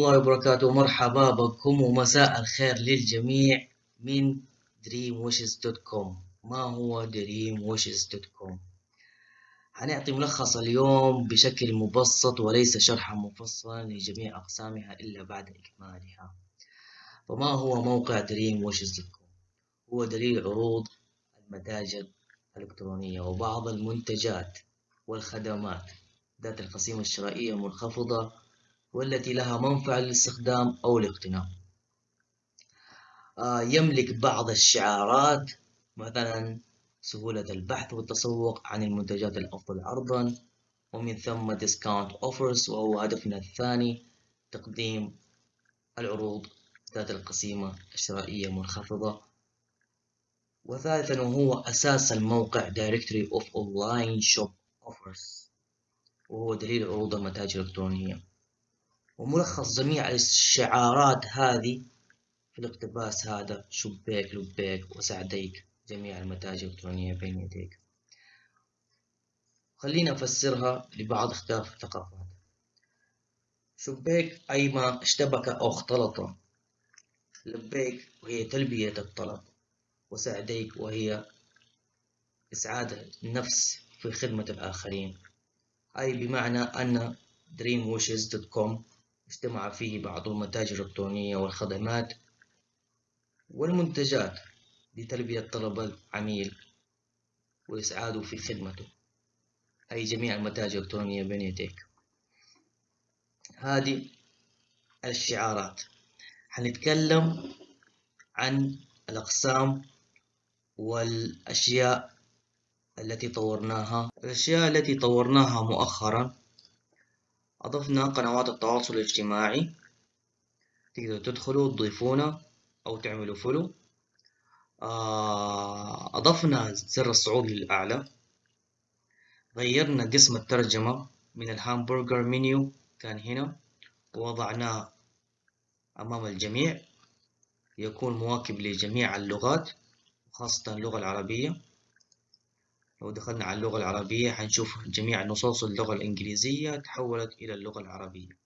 الله وبركاته. مرحبا بكم ومساء الخير للجميع من dreamwishes.com ما هو dreamwishes.com هنعطي ملخص اليوم بشكل مبسط وليس شرحا مفصلا لجميع أقسامها إلا بعد إكمالها. فما هو موقع dreamwishes.com هو دليل عروض المتاجر الإلكترونية وبعض المنتجات والخدمات. ذات القسيمة الشرائية المنخفضة والتي لها منفعة للاستخدام أو الاقتناء. آه، يملك بعض الشعارات مثلا سهولة البحث والتسوق عن المنتجات الأفضل عرضا ومن ثم discount offers وهو هدفنا الثاني تقديم العروض ذات القسيمة الشرائية المنخفضة. وثالثا وهو أساس الموقع Directory of Online Shop Offers وهو دليل عروض المتاجر الإلكترونية. وملخص جميع الشعارات هذه في الاقتباس هذا. شبيك لبيك وسعديك. جميع المتاجر الإلكترونية بين يديك. خلينا أفسرها لبعض اختلاف الثقافات. شبيك أي ما اشتبك أو اختلط. لبيك وهي تلبية الطلب. وسعديك وهي إسعاد النفس في خدمة الآخرين. أي بمعنى أن dreamwishes.com اجتمع فيه بعض المتاجر الإلكترونية والخدمات والمنتجات لتلبية طلب العميل وإسعاده في خدمته. أي جميع المتاجر الإلكترونية بين يديك. هذه الشعارات. حنتكلم عن الأقسام والأشياء التي طورناها. الأشياء التي طورناها مؤخرا أضفنا قنوات التواصل الاجتماعي. تقدروا تدخلوا تضيفونا أو تعملوا فولو آه، أضفنا زر الصعود للأعلى. غيرنا قسم الترجمة من ال hamburger menu كان هنا. ووضعناه أمام الجميع. يكون مواكب لجميع اللغات خاصة اللغة العربية. لو دخلنا على اللغة العربية حنشوف جميع نصوص اللغة الإنجليزية تحولت إلى اللغة العربية.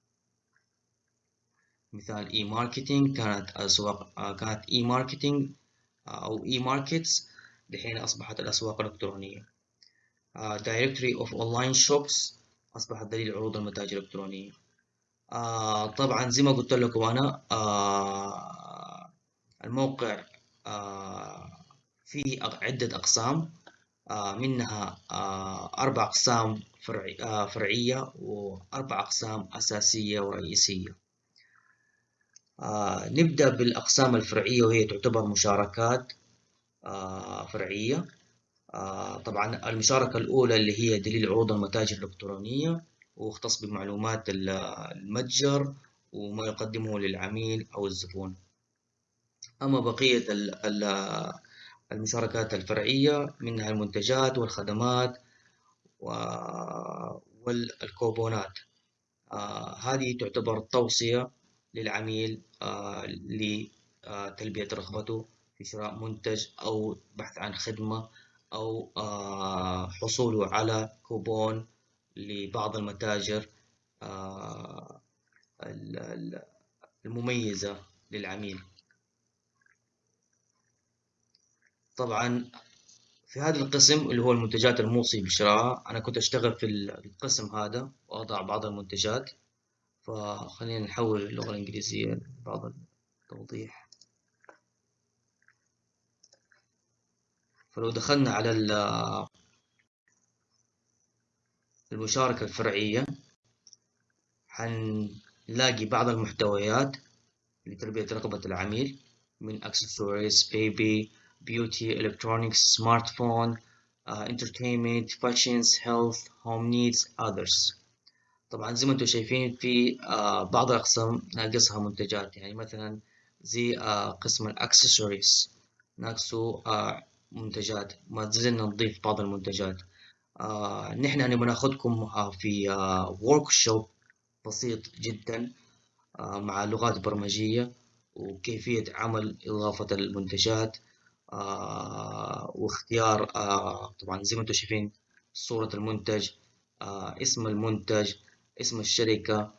مثال e-marketing كانت أسواق كانت e-marketing آه، أو e-markets دحين أصبحت الأسواق الإلكترونية. directory of online shops أصبحت دليل عروض المتاجر الإلكترونية. آه طبعا زي ما قلت لكم أنا آه الموقع آه فيه عدة أقسام. منها آه، أربع أقسام آه، فرعية وأربع أقسام أساسية ورئيسية. نبدأ بالأقسام الفرعية وهي تعتبر مشاركات فرعية. طبعا المشاركة الأولى اللي هي دليل عروض المتاجر الإلكترونية واختص بمعلومات المتجر وما يقدمه للعميل أو الزبون. أما بقية المشاركات الفرعية منها المنتجات والخدمات والكوبونات. آه هذه تعتبر توصية للعميل آه لتلبية رغبته في شراء منتج أو بحث عن خدمة أو آه حصوله على كوبون لبعض المتاجر المميزة للعميل. طبعا في هذا القسم اللي هو المنتجات الموصي بشراءها أنا كنت أشتغل في القسم هذا وأضع بعض المنتجات. فخلينا نحول اللغة الإنجليزية لبعض التوضيح. فلو دخلنا على المشاركة الفرعية حنلاقي بعض المحتويات لتلبية رغبة العميل من accessories, baby, beauty, electronics, smartphone, uh, entertainment, fashions, health, home needs, others. طبعا زي ما أنتم شايفين في uh, بعض الأقسام ناقصها منتجات. يعني مثلا زي uh, قسم الأكسسوارز ناقصه uh, منتجات. ما زلنا نضيف بعض المنتجات. uh, نحن نبغى ناخذكم uh, في ورك uh, شوب بسيط جدا uh, مع لغات برمجية وكيفية عمل إضافة المنتجات. آه، واختيار آه، طبعا زي ما أنتم شايفين صورة المنتج آه، اسم المنتج اسم الشركة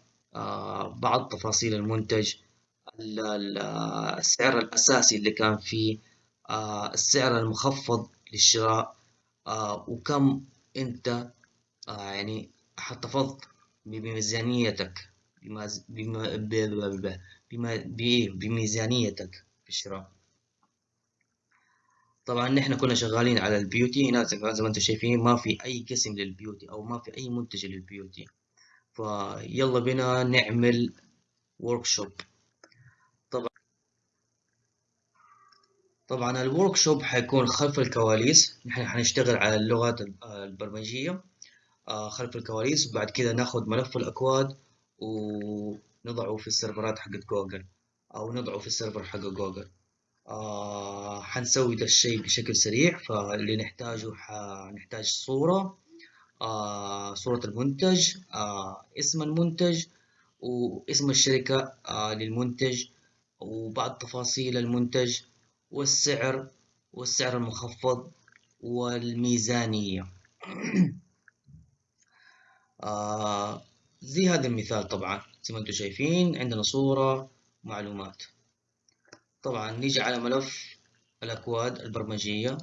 بعض تفاصيل المنتج السعر الأساسي اللي كان فيه السعر المخفض للشراء وكم أنت يعني احتفظت بميزانيتك بميزانيتك في الشراء. طبعا نحن كنا شغالين على ال beauty. هنا زي ما أنتم شايفين ما في أي قسم لل beauty أو ما في أي منتج لل beauty. فيلا بنا نعمل workshop طبعا طبعا ال workshop حيكون خلف الكواليس. نحن حنشتغل على اللغات البرمجية. آه، خلف الكواليس. وبعد كده ناخد ملف الأكواد ونضعه في السيرفرات حقت جوجل أو نضعه في السيرفر حق جوجل. آه حنسوي ده الشيء بشكل سريع فاللي نحتاجه حنحتاج صورة. آه صورة المنتج. آه اسم المنتج واسم الشركة آه للمنتج وبعض تفاصيل المنتج والسعر والسعر المخفض والميزانية. آه زي هذا المثال طبعا زي ما أنتم شايفين عندنا صورة معلومات. طبعا نيجي على ملف الأكواد البرمجية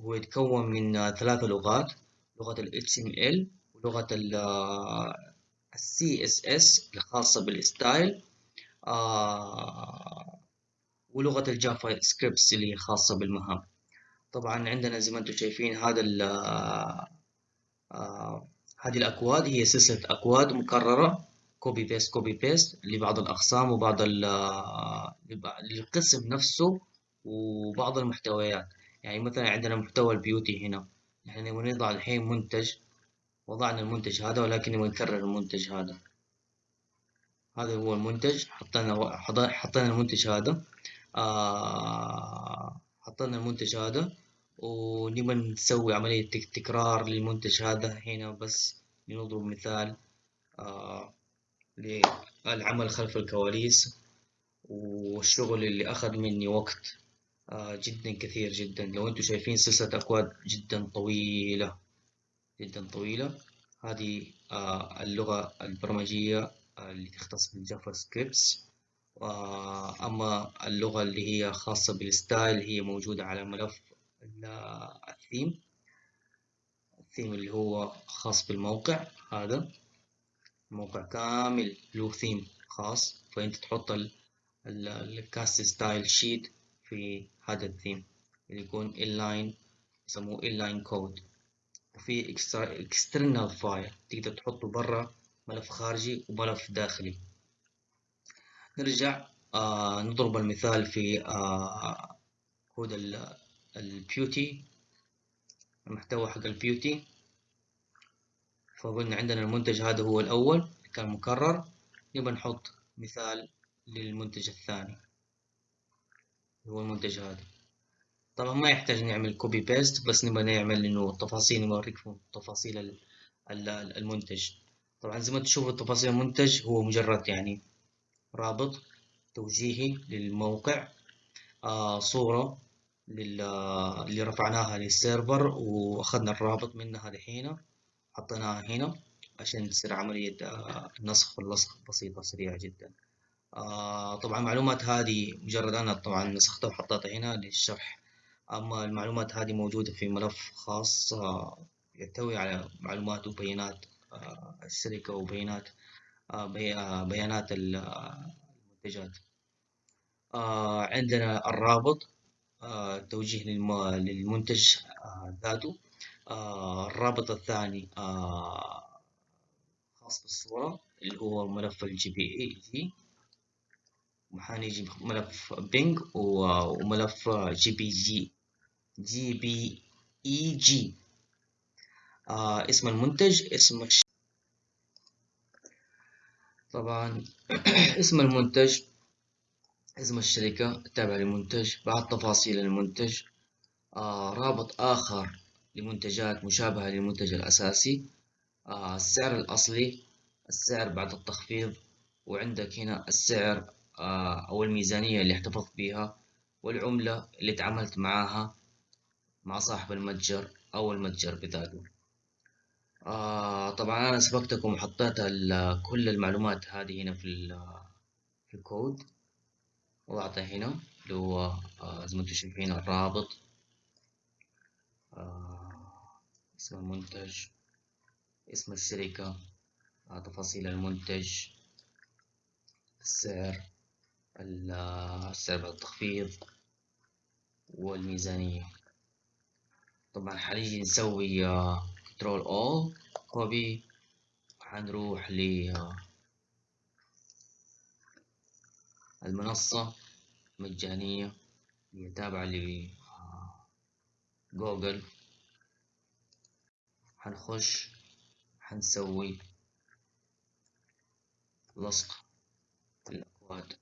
هو يتكون من ثلاث لغات لغة ال HTML ولغة ال CSS الخاصة بال style آه ولغة ال JavaScripts اللي خاصة بالمهام. طبعا عندنا زي ما أنتم شايفين هذا ال آه هذه الأكواد هي سلسلة أكواد مكررة. copy paste copy paste لبعض الأقسام وبعض للقسم نفسه وبعض المحتويات. يعني مثلا عندنا محتوى ال beauty هنا. نحن نبغى نضع الحين منتج وضعنا المنتج هذا ولكن نكرر المنتج هذا. هذا هو المنتج. حطينا حطينا المنتج هذا. آه حطينا المنتج هذا. ونبغى نسوي عملية تكرار للمنتج هذا هنا بس لنضرب مثال. آه للعمل خلف الكواليس والشغل اللي أخذ مني وقت. آه جدا كثير جدا. لو أنتم شايفين سلسلة أكواد جدا طويلة جدا طويلة. هذه آه اللغة البرمجية آه اللي تختص بال JavaScripts. أما اللغة اللي هي خاصة بال style هي موجودة على ملف ال theme. ال theme اللي هو خاص بالموقع هذا. الموقع كامل له ثيم خاص فانت تحط ال cascading style sheet في هذا الثيم اللي يكون inline يسموه inline code وفي external file تقدر تحطه برا ملف خارجي وملف داخلي. نرجع آه نضرب المثال في آه code ال beauty المحتوى حق ال beauty فقلنا عندنا المنتج هذا هو الأول كان مكرر. نبغى نحط مثال للمنتج الثاني. هو المنتج هذا. طبعا ما يحتاج نعمل copy paste بس نبغى نعمل إنه تفاصيل نوريكم تفاصيل المنتج. طبعا زي ما تشوفوا تفاصيل المنتج هو مجرد يعني رابط توجيهي للموقع آه صورة اللي رفعناها للسيرفر وأخذنا الرابط منها دحين حطيناها هنا عشان تصير عملية آه، نسخ واللصق بسيطة سريعة جدا. آه، طبعا المعلومات هذه مجرد أنا طبعا نسختها وحطيتها هنا للشرح. أما المعلومات هذه موجودة في ملف خاص آه، يحتوي على معلومات وبيانات الشركة وبيانات بيانات المنتجات. عندنا الرابط توجيه للمنتج ذاته. الرابط الثاني خاص بالصورة اللي هو ملف ال JPEG. وحنيجي ملف PNG وملف جي بي جي جي بي إي جي. آه اسم المنتج اسم. طبعا اسم المنتج اسم الشركة التابعة للمنتج بعض تفاصيل المنتج. آه رابط آخر. لمنتجات مشابهة للمنتج الأساسي. آه السعر الأصلي السعر بعد التخفيض وعندك هنا السعر آه أو الميزانية اللي احتفظت بها والعملة اللي تعاملت معاها مع صاحب المتجر أو المتجر بذاته. آه طبعا أنا سبقتكم وحطيت كل المعلومات هذه هنا في في الكود. وضعته هنا اللي هو آه زي ما أنتم شايفين الرابط. آه اسم المنتج اسم الشركة آه تفاصيل المنتج السعر السعر بعد التخفيض والميزانية. طبعا حنيجي نسوي control all copy وحنروح للمنصة مجانية هي تابعة لجوجل حنخش حنسوي لصق الأكواد.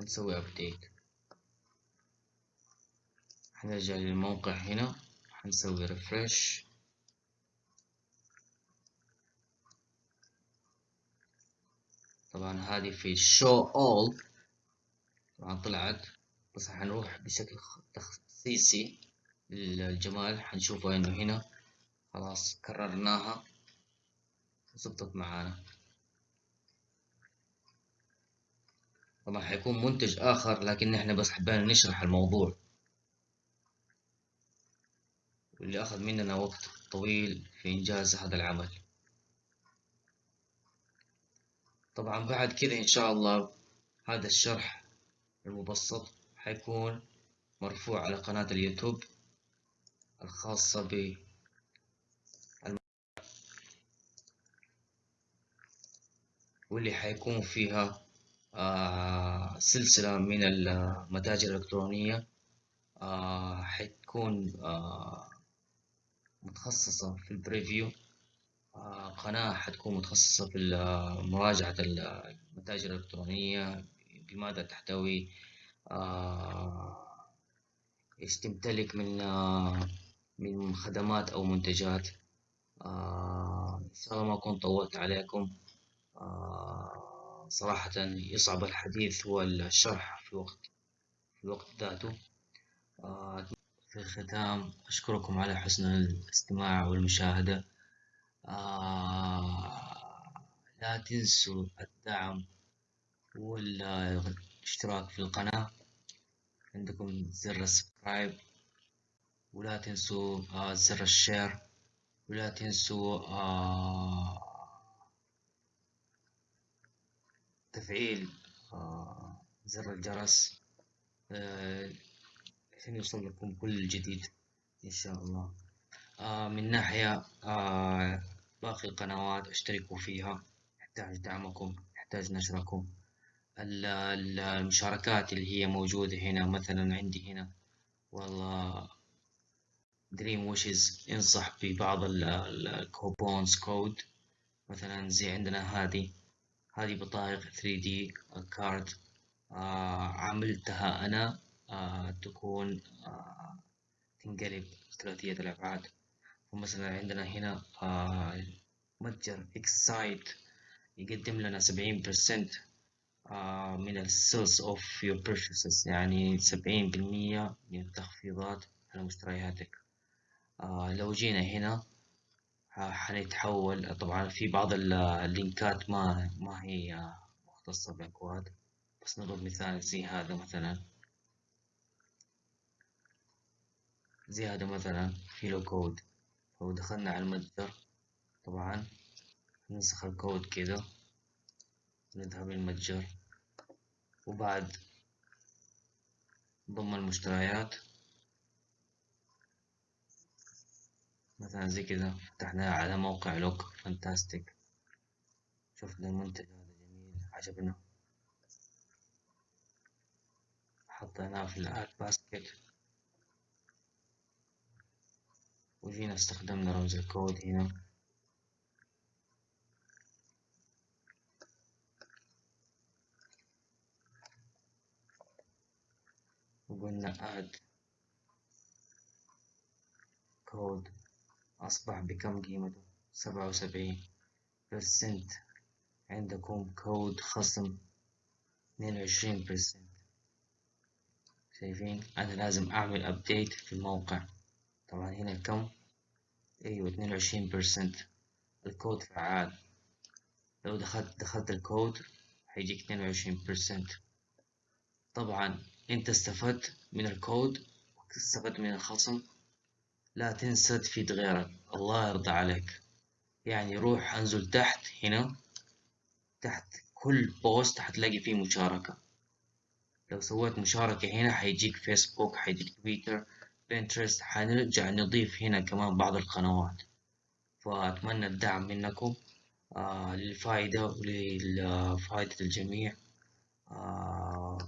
نسوي update حنرجع للموقع هنا حنسوي refresh طبعا هذه في show all. طبعا طلعت بس حنروح بشكل تخصيصي للجمال. حنشوفه انه هنا. خلاص كررناها. وزبطت معانا. طبعا حيكون منتج آخر لكن إحنا بس حبينا نشرح الموضوع. واللي أخذ مننا وقت طويل في إنجاز هذا العمل. طبعا بعد كده إن شاء الله هذا الشرح المبسط حيكون مرفوع على قناة اليوتيوب الخاصة ب واللي حيكون فيها آه سلسلة من المتاجر الإلكترونية آه حتكون آه متخصصة في البريفيو قناة حتكون متخصصة في مراجعة المتاجر الإلكترونية بماذا تحتوي إيش تمتلك من من خدمات أو منتجات. إن شاء الله ما أكون طولت عليكم. صراحة يصعب الحديث والشرح في وقت في الوقت ذاته. آه، في الختام أشكركم على حسن الاستماع والمشاهدة. آه، لا تنسوا الدعم والاشتراك في القناة. عندكم زر ال subscribe ولا تنسوا آه، زر ال share ولا تنسوا تفعيل آه، زر الجرس آه، عشان يوصل لكم كل جديد إن شاء الله. آه، من ناحية باقي القنوات اشتركوا فيها يحتاج دعمكم يحتاج نشركم. المشاركات اللي هي موجودة هنا مثلا عندي هنا والله Dream Wishes ينصح ببعض ال coupons code مثلا زي عندنا هذه. هذه بطايق 3D card آه عملتها أنا آه تكون آه تنقلب ثلاثية الأبعاد. ومثلا عندنا هنا آه متجر Xcite يقدم لنا سبعين percent آه من ال sales of your purchases يعني سبعين بالمية من التخفيضات على مشترياتك. آه لو جينا هنا حنتحول. طبعا في بعض اللينكات ما ما هي مختصة بالأكواد بس نضرب مثال زي هذا مثلا. زي هذا مثلا في له كود. لو دخلنا على المتجر طبعا ننسخ الكود كذا نذهب للمتجر. وبعد ضم المشتريات. مثلا زي كذا فتحناه على موقع Lookfantastic. شفنا المنتج هذا جميل عجبنا. حطيناه في ال add basket. وجينا استخدمنا رمز الكود هنا. وقلنا add code أصبح بكم قيمته سبعة وسبعين percent عندكم كود خصم اثنين وعشرين percent شايفين؟ أنا لازم أعمل update في الموقع. طبعا هنا كم أيوة اثنين وعشرين percent الكود فعال. لو دخلت دخلت الكود حيجيك اثنين وعشرين percent طبعا أنت استفدت من الكود واستفدت من الخصم لا تنسى تفيد غيرك. الله يرضى عليك. يعني روح انزل تحت هنا تحت كل post حتلاقي فيه مشاركة. لو سويت مشاركة هنا حيجيك فيسبوك حيجيك تويتر بنترست حنرجع نضيف هنا كمان بعض القنوات. فأتمنى الدعم منكم آه للفائدة ولفائدة الجميع. آه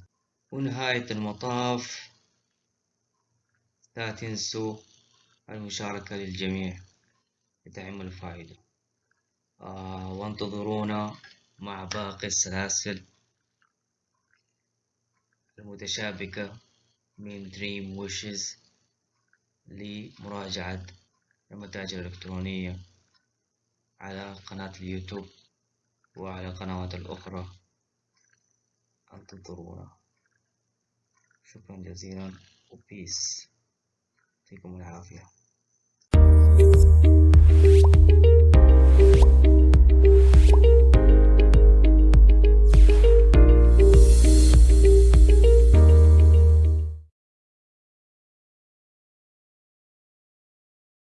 ونهاية المطاف لا تنسوا المشاركة للجميع لتعم الفائدة. آه وانتظرونا مع باقي السلاسل المتشابكة من دريم ويشز لمراجعة المتاجر الإلكترونية على قناة اليوتيوب وعلى القنوات الأخرى. انتظرونا. شكرا جزيلا. وبيس يعطيكم العافية. you